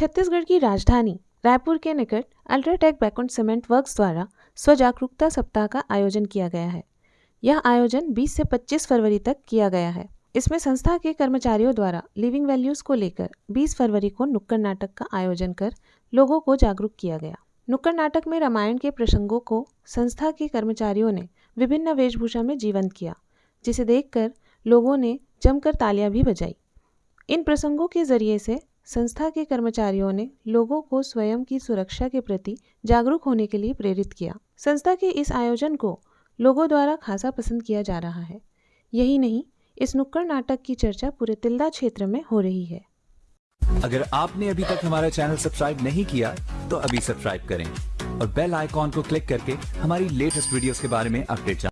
छत्तीसगढ़ की राजधानी रायपुर के निकट अल्ट्राटेक बैकुंठ सीमेंट वर्क्स द्वारा स्व जागरूकता सप्ताह का आयोजन किया गया है। यह आयोजन 20 से 25 फरवरी तक किया गया है। इसमें संस्था के कर्मचारियों द्वारा लिविंग वैल्यूज़ को लेकर 20 फरवरी को नुक्कड़ नाटक का आयोजन कर लोगों को जागरूक किया गया। नुक्कड़ नाटक में रामायण के प्रसंगों को संस्था के कर्मचारियों ने विभिन्न वेशभूषा में जीवंत किया, जिसे देखकर लोगों ने जमकर तालियाँ भी बजाई। इन प्रसंगों के ज़रिए से संस्था के कर्मचारियों ने लोगों को स्वयं की सुरक्षा के प्रति जागरूक होने के लिए प्रेरित किया। संस्था के इस आयोजन को लोगों द्वारा खासा पसंद किया जा रहा है। यही नहीं, इस नुक्कड़ नाटक की चर्चा पूरे तिल्दा क्षेत्र में हो रही है। अगर आपने अभी तक हमारा चैनल सब्सक्राइब नहीं किया तो अभी सब्सक्राइब करें और बेल आइकॉन को क्लिक करके हमारी लेटेस्ट वीडियोस के बारे में अपडेट